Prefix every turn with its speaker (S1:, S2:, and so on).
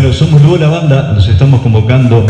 S1: Bueno, somos luego la banda, nos estamos convocando